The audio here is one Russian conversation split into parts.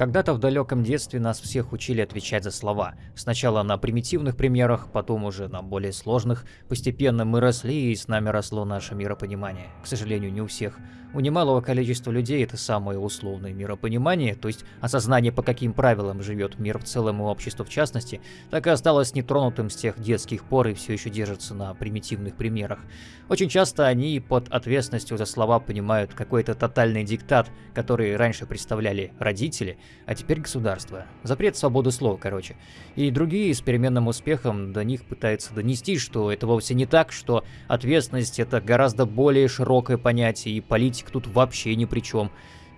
Когда-то в далеком детстве нас всех учили отвечать за слова. Сначала на примитивных примерах, потом уже на более сложных. Постепенно мы росли, и с нами росло наше миропонимание. К сожалению, не у всех. У немалого количества людей это самое условное миропонимание, то есть осознание, по каким правилам живет мир в целом и общество в частности, так и осталось нетронутым с тех детских пор и все еще держится на примитивных примерах. Очень часто они под ответственностью за слова понимают какой-то тотальный диктат, который раньше представляли родители, а теперь государство. Запрет свободы слова, короче. И другие с переменным успехом до них пытаются донести, что это вовсе не так, что ответственность это гораздо более широкое понятие, и политик тут вообще ни при чем.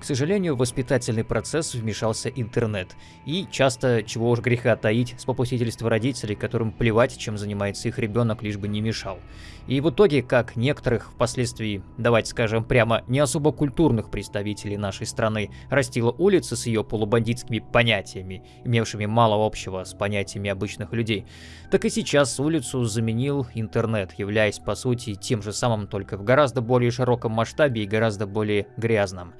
К сожалению, в воспитательный процесс вмешался интернет. И часто, чего уж греха таить, с попустительства родителей, которым плевать, чем занимается их ребенок, лишь бы не мешал. И в итоге, как некоторых впоследствии, давайте скажем прямо, не особо культурных представителей нашей страны растила улица с ее полубандитскими понятиями, имевшими мало общего с понятиями обычных людей, так и сейчас улицу заменил интернет, являясь по сути тем же самым, только в гораздо более широком масштабе и гораздо более грязном.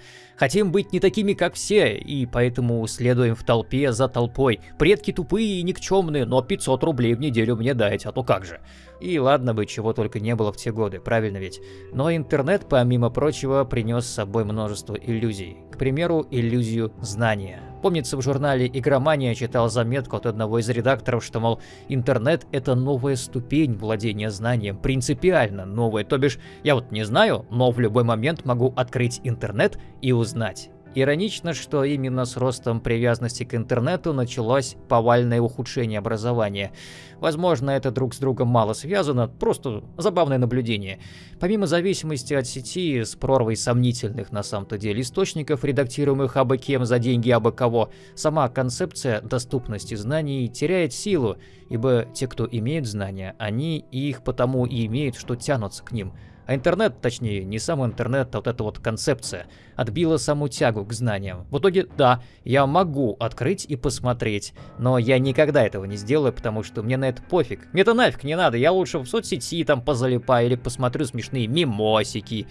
Хотим быть не такими, как все, и поэтому следуем в толпе за толпой. Предки тупые и никчемные, но 500 рублей в неделю мне дайте, а то как же. И ладно бы, чего только не было в те годы, правильно ведь? Но интернет, помимо прочего, принес с собой множество иллюзий. К примеру, иллюзию знания. Помнится, в журнале «Игромания» читал заметку от одного из редакторов, что, мол, интернет — это новая ступень владения знанием, принципиально новая. То бишь, я вот не знаю, но в любой момент могу открыть интернет и узнать. Иронично, что именно с ростом привязанности к интернету началось повальное ухудшение образования. Возможно, это друг с другом мало связано, просто забавное наблюдение. Помимо зависимости от сети с прорвой сомнительных на самом-то деле источников, редактируемых абы кем за деньги абы кого, сама концепция доступности знаний теряет силу, ибо те, кто имеют знания, они их потому и имеют, что тянутся к ним – а интернет, точнее, не сам интернет, а вот эта вот концепция, отбила саму тягу к знаниям. В итоге, да, я могу открыть и посмотреть, но я никогда этого не сделаю, потому что мне на это пофиг. Мне это нафиг не надо, я лучше в соцсети там позалипаю или посмотрю смешные мимосики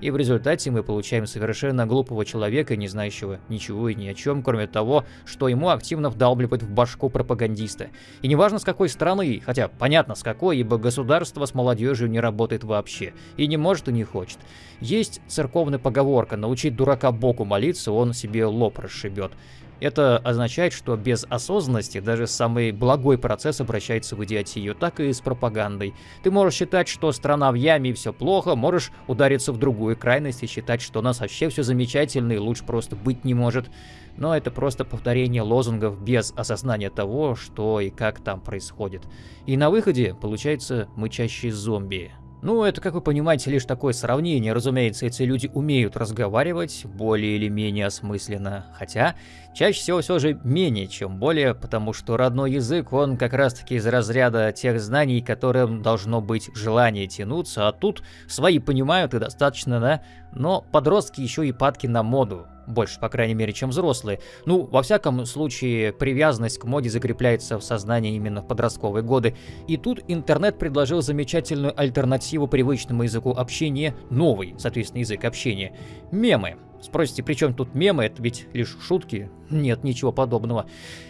и в результате мы получаем совершенно глупого человека, не знающего ничего и ни о чем, кроме того, что ему активно вдалбливают в башку пропагандиста. И неважно с какой страны, хотя понятно с какой, ибо государство с молодежью не работает вообще, и не может и не хочет. Есть церковная поговорка «научить дурака Богу молиться, он себе лоб расшибет». Это означает, что без осознанности даже самый благой процесс обращается в идиотию, так и с пропагандой. Ты можешь считать, что страна в яме и все плохо, можешь удариться в другую крайность и считать, что у нас вообще все замечательно и лучше просто быть не может. Но это просто повторение лозунгов без осознания того, что и как там происходит. И на выходе получается мычащие зомби. Ну, это, как вы понимаете, лишь такое сравнение. Разумеется, эти люди умеют разговаривать более или менее осмысленно. Хотя, чаще всего все же менее, чем более, потому что родной язык, он как раз-таки из разряда тех знаний, которым должно быть желание тянуться, а тут свои понимают и достаточно, да? Но подростки еще и падки на моду больше, по крайней мере, чем взрослые. Ну, во всяком случае, привязанность к моде закрепляется в сознании именно в подростковые годы. И тут интернет предложил замечательную альтернативу привычному языку общения, новый, соответственно, язык общения – мемы. Спросите, при чем тут мемы? Это ведь лишь шутки? Нет, ничего подобного.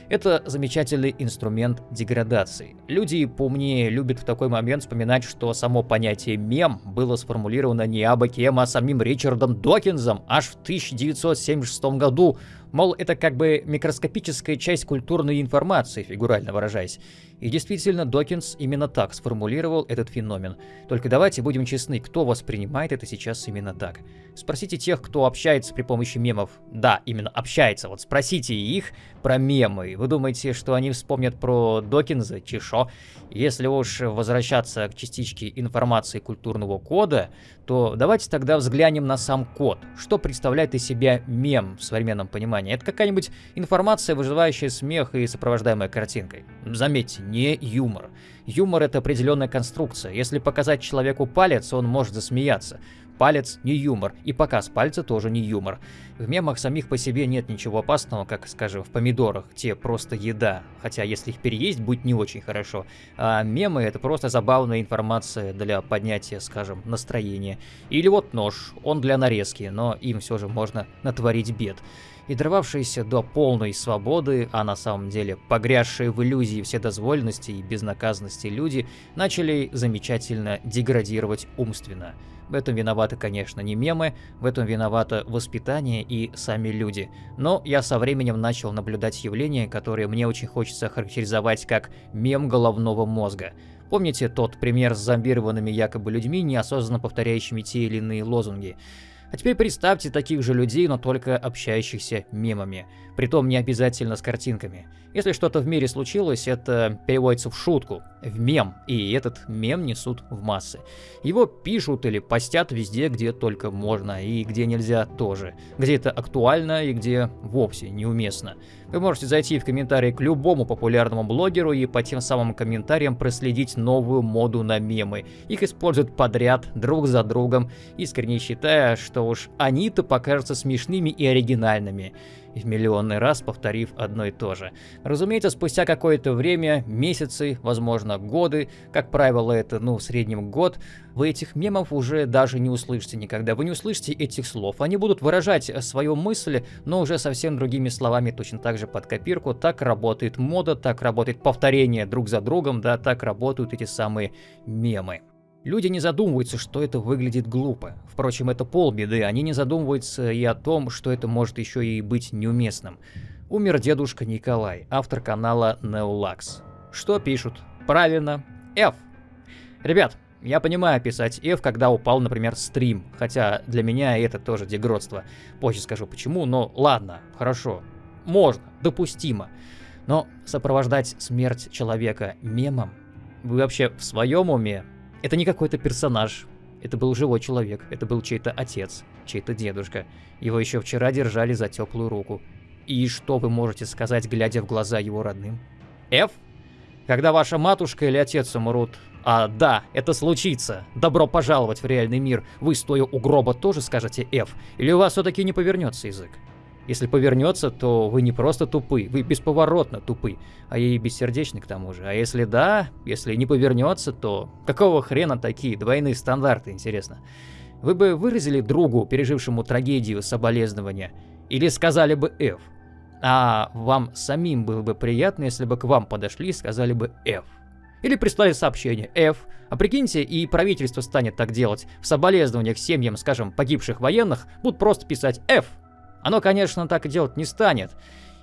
Это замечательный инструмент деградации. Люди поумнее любят в такой момент вспоминать, что само понятие «мем» было сформулировано не абы а самим Ричардом Докинзом аж в 1976 году Мол, это как бы микроскопическая часть культурной информации, фигурально выражаясь. И действительно, Докинс именно так сформулировал этот феномен. Только давайте будем честны, кто воспринимает это сейчас именно так. Спросите тех, кто общается при помощи мемов. Да, именно общается. Вот спросите их про мемы. Вы думаете, что они вспомнят про Докинза, Чешо? Если уж возвращаться к частичке информации культурного кода, то давайте тогда взглянем на сам код. Что представляет из себя мем в современном понимании? Это какая-нибудь информация, вызывающая смех и сопровождаемая картинкой. Заметьте, не юмор. Юмор — это определенная конструкция. Если показать человеку палец, он может засмеяться. Палец не юмор, и показ пальца тоже не юмор. В мемах самих по себе нет ничего опасного, как, скажем, в помидорах, те просто еда, хотя если их переесть, будет не очень хорошо. А мемы это просто забавная информация для поднятия, скажем, настроения. Или вот нож, он для нарезки, но им все же можно натворить бед и дорвавшиеся до полной свободы, а на самом деле погрязшие в иллюзии вседозволенности и безнаказанности люди, начали замечательно деградировать умственно. В этом виноваты, конечно, не мемы, в этом виновато воспитание и сами люди. Но я со временем начал наблюдать явления, которые мне очень хочется характеризовать как мем головного мозга. Помните тот пример с зомбированными якобы людьми, неосознанно повторяющими те или иные лозунги? А теперь представьте таких же людей, но только общающихся мемами. Притом не обязательно с картинками. Если что-то в мире случилось, это переводится в шутку, в мем, и этот мем несут в массы. Его пишут или постят везде, где только можно, и где нельзя тоже. Где это актуально и где вовсе неуместно. Вы можете зайти в комментарии к любому популярному блогеру и по тем самым комментариям проследить новую моду на мемы. Их используют подряд, друг за другом, искренне считая, что уж они-то покажутся смешными и оригинальными в миллионный раз повторив одно и то же. Разумеется, спустя какое-то время, месяцы, возможно годы, как правило это, ну, в среднем год, вы этих мемов уже даже не услышите никогда. Вы не услышите этих слов. Они будут выражать свою мысль, но уже совсем другими словами, точно так же под копирку. Так работает мода, так работает повторение друг за другом, да, так работают эти самые мемы. Люди не задумываются, что это выглядит глупо. Впрочем, это полбеды, они не задумываются и о том, что это может еще и быть неуместным. Умер дедушка Николай, автор канала Neolax. Что пишут? Правильно, F. Ребят, я понимаю писать F, когда упал, например, стрим, хотя для меня это тоже дегродство. Позже скажу почему, но ладно, хорошо. Можно, допустимо. Но сопровождать смерть человека мемом? Вы вообще в своем уме? Это не какой-то персонаж. Это был живой человек. Это был чей-то отец, чей-то дедушка. Его еще вчера держали за теплую руку. И что вы можете сказать, глядя в глаза его родным? Ф? Когда ваша матушка или отец умрут, а да, это случится. Добро пожаловать в реальный мир. Вы, стоя у гроба, тоже скажете F? Или у вас все-таки не повернется язык? Если повернется, то вы не просто тупы, вы бесповоротно тупы, а и бессердечны к тому же. А если да, если не повернется, то какого хрена такие двойные стандарты, интересно? Вы бы выразили другу, пережившему трагедию, соболезнования, или сказали бы F? А вам самим было бы приятно, если бы к вам подошли и сказали бы F? Или прислали сообщение F. А прикиньте, и правительство станет так делать. В соболезнованиях семьям, скажем, погибших военных будут просто писать F. Оно, конечно, так и делать не станет.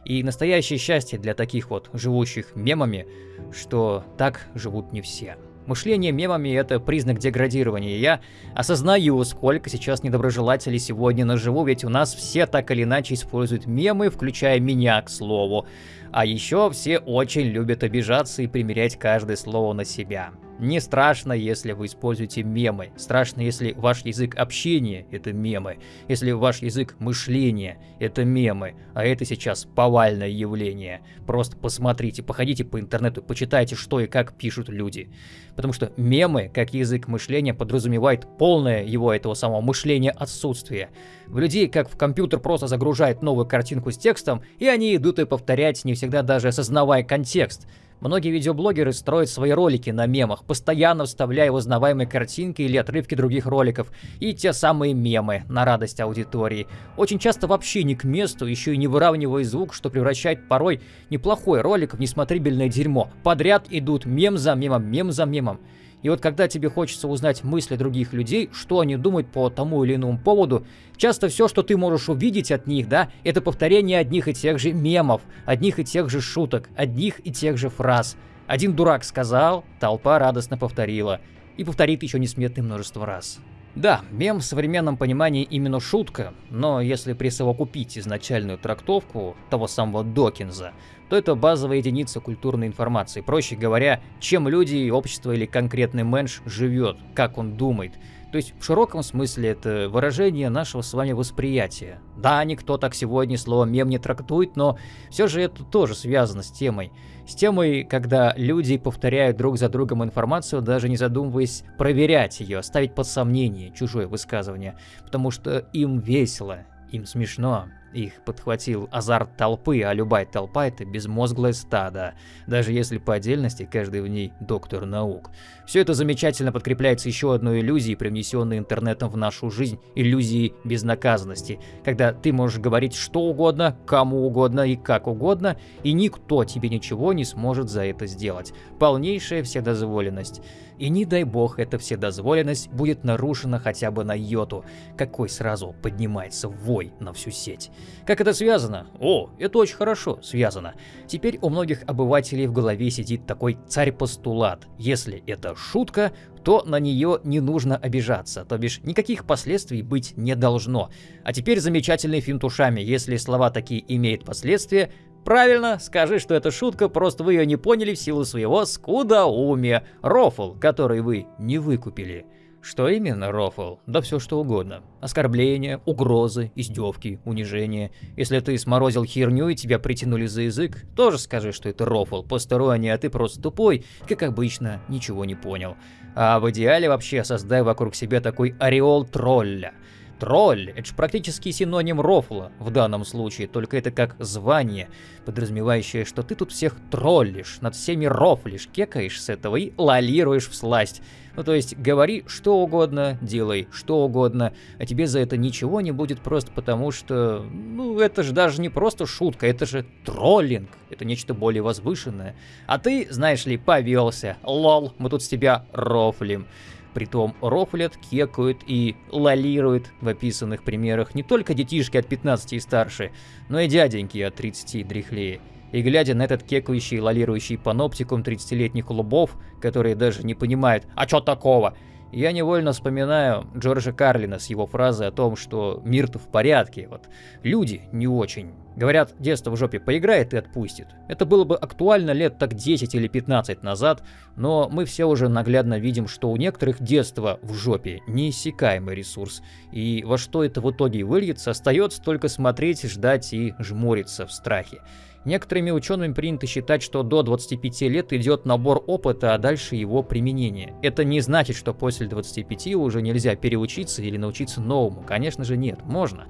И настоящее счастье для таких вот живущих мемами, что так живут не все. Мышление мемами – это признак деградирования. Я осознаю, сколько сейчас недоброжелателей сегодня наживу, ведь у нас все так или иначе используют мемы, включая меня, к слову. А еще все очень любят обижаться и примерять каждое слово на себя. Не страшно, если вы используете мемы. Страшно, если ваш язык общения – это мемы. Если ваш язык мышления – это мемы. А это сейчас повальное явление. Просто посмотрите, походите по интернету, почитайте, что и как пишут люди. Потому что мемы, как язык мышления, подразумевает полное его этого самого мышления отсутствие. В людей, как в компьютер просто загружает новую картинку с текстом, и они идут и повторять, не всегда даже осознавая контекст – Многие видеоблогеры строят свои ролики на мемах, постоянно вставляя узнаваемые картинки или отрывки других роликов, и те самые мемы на радость аудитории. Очень часто вообще не к месту, еще и не выравнивая звук, что превращает порой неплохой ролик в несмотрибельное дерьмо. Подряд идут мем за мемом, мем за мемом. И вот когда тебе хочется узнать мысли других людей, что они думают по тому или иному поводу, часто все, что ты можешь увидеть от них, да, это повторение одних и тех же мемов, одних и тех же шуток, одних и тех же фраз. Один дурак сказал, толпа радостно повторила. И повторит еще несметное множество раз. Да, мем в современном понимании именно шутка, но если присовокупить изначальную трактовку того самого Докинза, то это базовая единица культурной информации. Проще говоря, чем люди, общество или конкретный менш живет, как он думает. То есть в широком смысле это выражение нашего с вами восприятия. Да, никто так сегодня слово мем не трактует, но все же это тоже связано с темой. С темой, когда люди повторяют друг за другом информацию, даже не задумываясь проверять ее, ставить под сомнение чужое высказывание, потому что им весело, им смешно, их подхватил азарт толпы, а любая толпа — это безмозглое стадо, даже если по отдельности каждый в ней доктор наук. Все это замечательно подкрепляется еще одной иллюзией, привнесенной интернетом в нашу жизнь, иллюзией безнаказанности, когда ты можешь говорить что угодно, кому угодно и как угодно, и никто тебе ничего не сможет за это сделать. Полнейшая вседозволенность. И не дай бог эта вседозволенность будет нарушена хотя бы на йоту, какой сразу поднимается вой на всю сеть. Как это связано? О, это очень хорошо связано. Теперь у многих обывателей в голове сидит такой царь-постулат. Если это шутка, то на нее не нужно обижаться, то бишь никаких последствий быть не должно. А теперь замечательный финт ушами. Если слова такие имеют последствия, Правильно, скажи, что это шутка, просто вы ее не поняли в силу своего скудоумия. Рофл, который вы не выкупили. Что именно, Рофл? Да все что угодно. Оскорбления, угрозы, издевки, унижения. Если ты сморозил херню и тебя притянули за язык, тоже скажи, что это Рофл, посторонний, а ты просто тупой, как обычно, ничего не понял. А в идеале вообще создай вокруг себя такой ореол тролля. Тролль — это же практически синоним рофла в данном случае, только это как звание, подразумевающее, что ты тут всех троллишь, над всеми рофлишь, кекаешь с этого и лолируешь в сласть. Ну то есть говори что угодно, делай что угодно, а тебе за это ничего не будет просто потому, что, ну это же даже не просто шутка, это же троллинг, это нечто более возвышенное. А ты, знаешь ли, повелся, лол, мы тут с тебя рофлим. Притом рофлят, кекают и лолируют в описанных примерах не только детишки от 15 и старше, но и дяденьки от 30 и дряхлее. И глядя на этот кекающий и лолирующий паноптикум 30-летних лубов, которые даже не понимают «А чё такого?», я невольно вспоминаю Джорджа Карлина с его фразой о том, что мир-то в порядке, вот люди не очень. Говорят, детство в жопе поиграет и отпустит. Это было бы актуально лет так 10 или 15 назад, но мы все уже наглядно видим, что у некоторых детство в жопе неиссякаемый ресурс. И во что это в итоге выльется, остается только смотреть, ждать и жмуриться в страхе. Некоторыми учеными принято считать, что до 25 лет идет набор опыта, а дальше его применение. Это не значит, что после 25 уже нельзя переучиться или научиться новому. Конечно же нет, можно.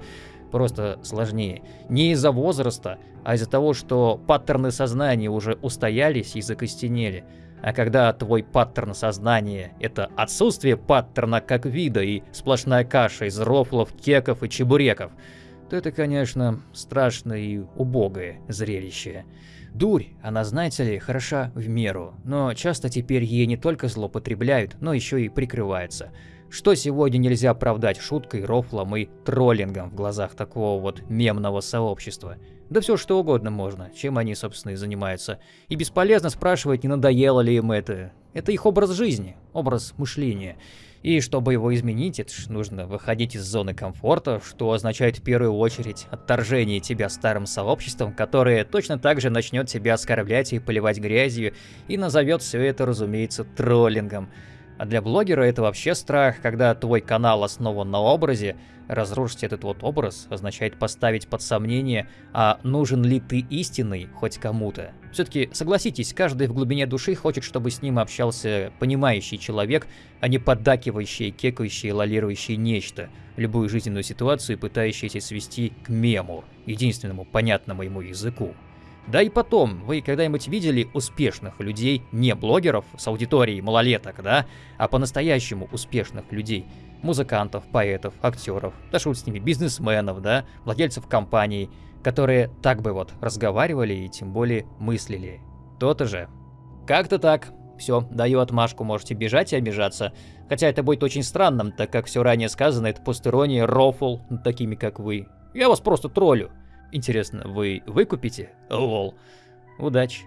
Просто сложнее. Не из-за возраста, а из-за того, что паттерны сознания уже устоялись и закостенели. А когда твой паттерн сознания — это отсутствие паттерна как вида и сплошная каша из рофлов, кеков и чебуреков — то это, конечно, страшное и убогое зрелище. Дурь, она, знаете ли, хороша в меру, но часто теперь ей не только злоупотребляют, но еще и прикрываются. Что сегодня нельзя оправдать шуткой, рофлом и троллингом в глазах такого вот мемного сообщества? Да все что угодно можно, чем они, собственно, и занимаются. И бесполезно спрашивать, не надоело ли им это. Это их образ жизни, образ мышления. И чтобы его изменить, это ж нужно выходить из зоны комфорта, что означает в первую очередь отторжение тебя старым сообществом, которое точно так же начнет тебя оскорблять и поливать грязью, и назовет все это, разумеется, троллингом. А для блогера это вообще страх, когда твой канал основан на образе, разрушить этот вот образ означает поставить под сомнение, а нужен ли ты истинный хоть кому-то. Все-таки согласитесь, каждый в глубине души хочет, чтобы с ним общался понимающий человек, а не поддакивающий, кекающий, лолирующий нечто, любую жизненную ситуацию пытающийся свести к мему, единственному понятному ему языку. Да и потом, вы когда-нибудь видели успешных людей, не блогеров с аудиторией малолеток, да, а по-настоящему успешных людей? Музыкантов, поэтов, актеров, да шут с ними, бизнесменов, да, владельцев компаний, которые так бы вот разговаривали и тем более мыслили. То-то же. Как-то так. Все, даю отмашку, можете бежать и обижаться. Хотя это будет очень странным, так как все ранее сказано, это постерония, рофл, такими как вы. Я вас просто троллю. Интересно, вы выкупите? Лол. Удачи.